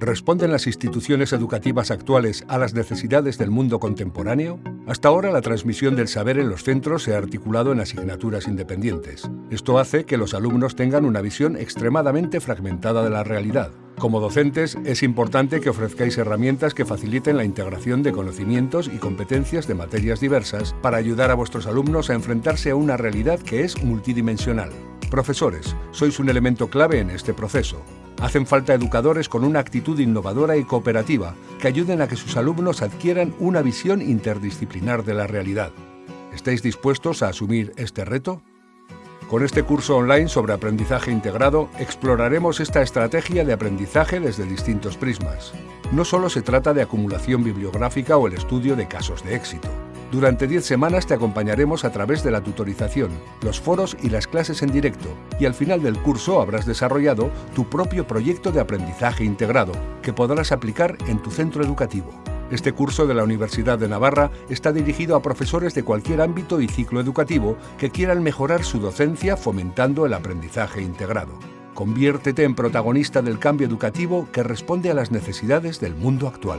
¿Responden las instituciones educativas actuales a las necesidades del mundo contemporáneo? Hasta ahora la transmisión del saber en los centros se ha articulado en asignaturas independientes. Esto hace que los alumnos tengan una visión extremadamente fragmentada de la realidad. Como docentes, es importante que ofrezcáis herramientas que faciliten la integración de conocimientos y competencias de materias diversas para ayudar a vuestros alumnos a enfrentarse a una realidad que es multidimensional. Profesores, sois un elemento clave en este proceso. Hacen falta educadores con una actitud innovadora y cooperativa que ayuden a que sus alumnos adquieran una visión interdisciplinar de la realidad. ¿Estáis dispuestos a asumir este reto? Con este curso online sobre aprendizaje integrado exploraremos esta estrategia de aprendizaje desde distintos prismas. No solo se trata de acumulación bibliográfica o el estudio de casos de éxito. Durante 10 semanas te acompañaremos a través de la tutorización, los foros y las clases en directo, y al final del curso habrás desarrollado tu propio proyecto de aprendizaje integrado, que podrás aplicar en tu centro educativo. Este curso de la Universidad de Navarra está dirigido a profesores de cualquier ámbito y ciclo educativo que quieran mejorar su docencia fomentando el aprendizaje integrado. Conviértete en protagonista del cambio educativo que responde a las necesidades del mundo actual.